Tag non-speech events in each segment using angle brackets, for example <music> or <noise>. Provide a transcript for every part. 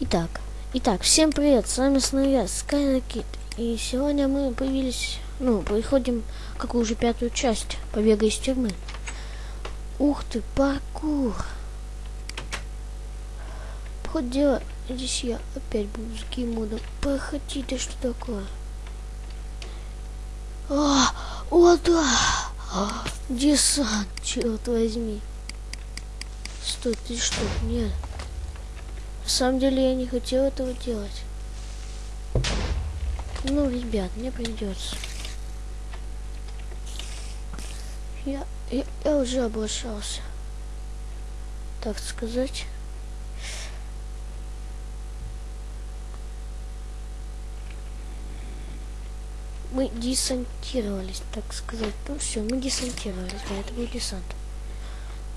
Итак, итак, всем привет, с вами снова я, Kid. И сегодня мы появились, ну, приходим какую уже пятую часть побега из тюрьмы. Ух ты, паркур. Хоть дело, здесь я опять буду с геймодом. Проходи, ты что такое? А, о, да! А, десант, черт возьми. Стой, ты что? Нет. На самом деле я не хотел этого делать. Ну, ребят, мне придется. Я, я, я уже облачался. Так сказать. Мы десантировались, так сказать. Ну все, мы десантировались. Да, это был десант.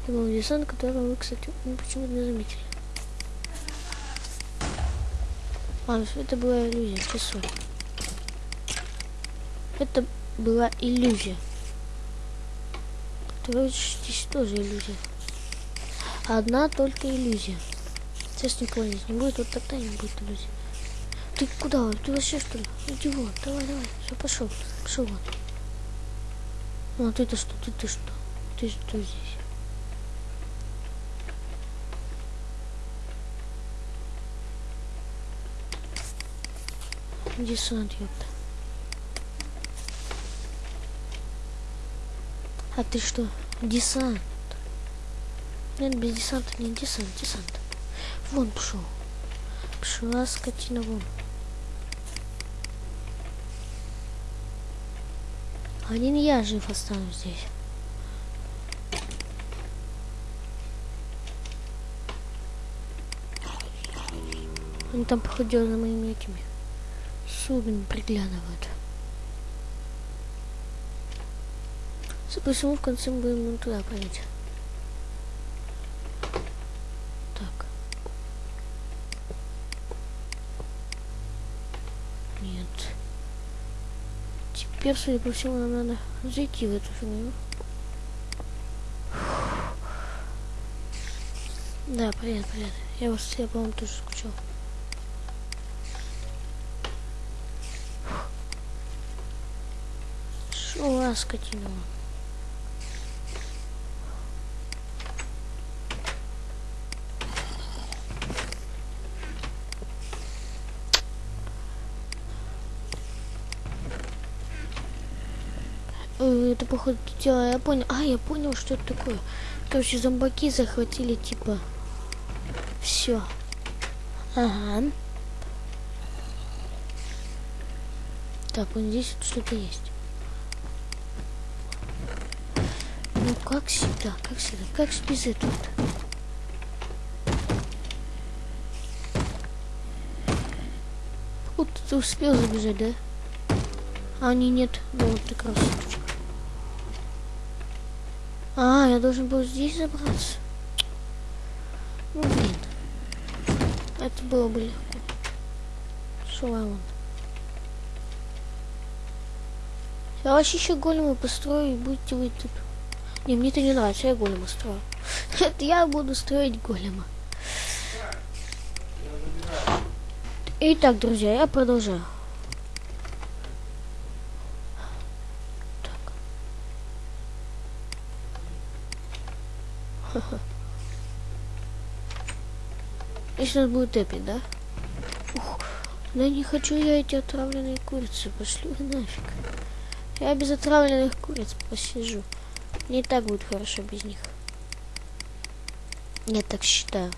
Это был десант, который вы, кстати, ну, почему-то не заметили. А, это была иллюзия, часу. Это была иллюзия. Короче, здесь тоже иллюзия. Одна только иллюзия. Сейчас никого здесь не будет, вот тогда не будет иллюзии. Ты куда? Ты вообще что ли? Иди вон, давай, давай. Все, пошел. Пошел вон. Ну, а ты-то что? Ты-то что? Ты что здесь? Десант, ёпта. А ты что? Десант. Нет, без десанта не десант, десант. Вон пошел. Пошла скотина вон. Один я жив останусь здесь. Они там, походу, за моими этими судами приглядывают. Почему в конце мы будем туда пройти? Так. Нет. Теперь, судя по всему, нам надо зайти в эту фигню. Да, привет, привет. Я вас, я, по-моему, тоже скучал. Шо, скотина. это походу дело, я понял. А, я понял, что это такое. Короче, зомбаки захватили, типа, все. Ага. Так, вот здесь что-то есть. Ну, как всегда, как всегда, как без этого -то? Вот ты успел забежать, да? А, они нет. Ну, вот ты красавчик. А, я должен был здесь забраться. Ну, блин. Это было бы легко. Шла он. Я вообще еще голема построю и будете вы тут. Не, мне это не нравится, я голема строю. <laughs> Это я буду строить голема. Итак, друзья, я продолжаю. <laughs> И сейчас будет эпик, да? Ух, да не хочу я эти отравленные курицы. Пошли нафиг. Я без отравленных куриц посижу. Не так будет хорошо без них. Я так считаю.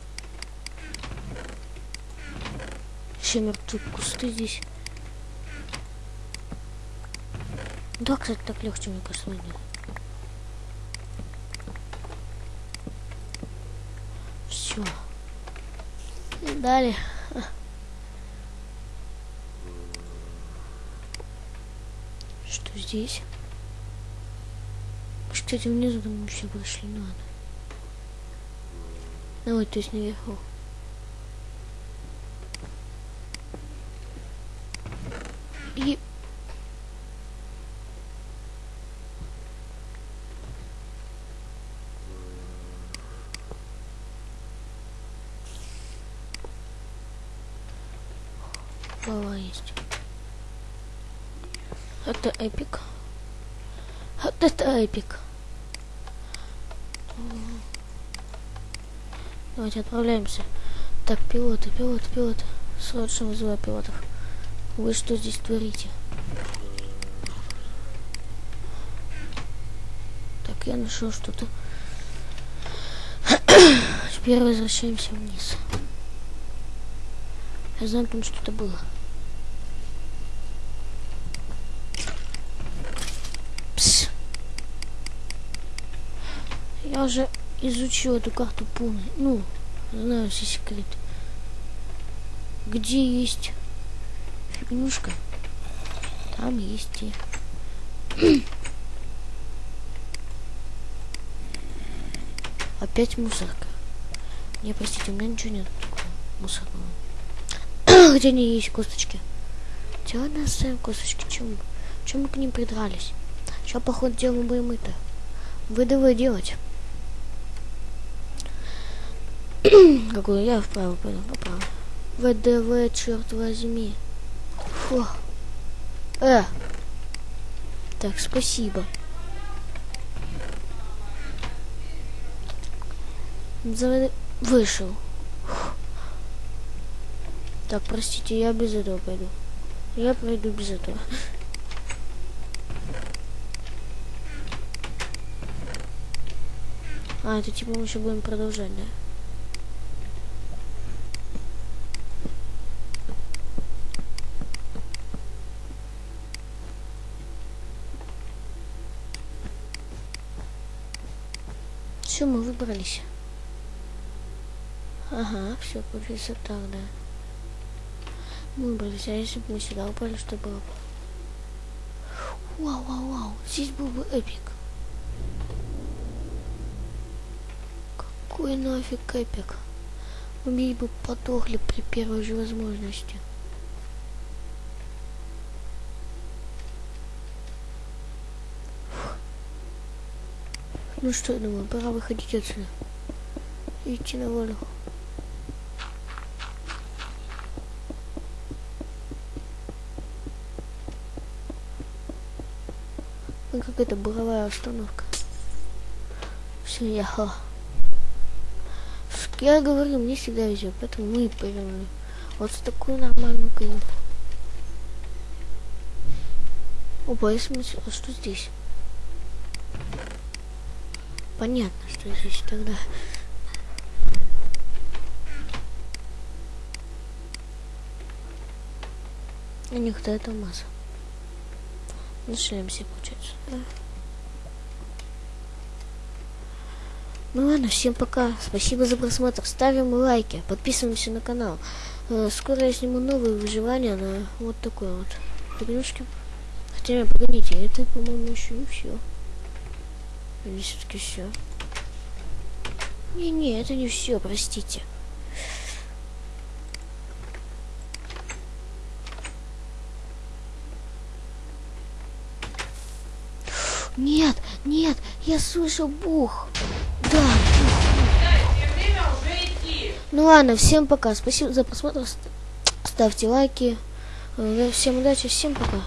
Все мертвые кусты здесь. Да, кстати, так легче, мне кажется, найти. Все. Далее. Что здесь? Кстати, внизу там еще прошли надо. Ну вот, то есть наверху. И Голова есть. Это эпик. Вот это эпик. Давайте отправляемся. Так, пилоты, пилоты, пилоты. Срочно вызываю пилотов. Вы что здесь творите? Так, я нашел что-то. <coughs> Теперь возвращаемся вниз. Я знаю, там что-то было. Пс. Я уже изучил эту карту полностью. Ну, знаю все секреты. Где есть фигнюшка, там есть и... <clears throat> Опять мусорка. Не, простите, у меня ничего нет мусорного. <clears throat> Где они есть косточки? Чего нас оставим косточки? Чем, чем мы к ним придрались? Что, походу, дело мы будем это? Выдавай делать. <clears throat> Какую я вправо пойду, поправо. ВДВ, черт возьми. Фу. Э. Так, спасибо. За... Вышел. Так, простите, я без этого пойду. Я пройду без этого. А, это типа мы еще будем продолжать, да? Все, мы выбрались. Ага, все, получится так, да. Мы выбрались, а если бы мы сюда упали, что было бы? Вау, вау, вау, здесь был бы эпик. Какой нафиг эпик? Мы бы подохли при первой же возможности. Ну что, думаю, пора выходить отсюда. Идти на волю. Ну, какая-то буровая установка. Все, я Я говорю, мне всегда везет, поэтому мы и повернули. Вот с такую нормальную каюту. Опа, я смотрю, а что здесь? Понятно, что здесь тогда. У них то это масса. На шлемсе получается, да? Ну ладно, всем пока. Спасибо за просмотр. Ставим лайки, подписываемся на канал. Э, скоро я сниму новые выживания на вот такой вот игрушке. Хотя, погодите, это, по-моему, еще не все. Или все-таки все? Не-не, это не все, простите. Нет, нет, я слышал бух. Да. Ну ладно, всем пока. Спасибо за просмотр. Ставьте лайки. Э, всем удачи, всем пока.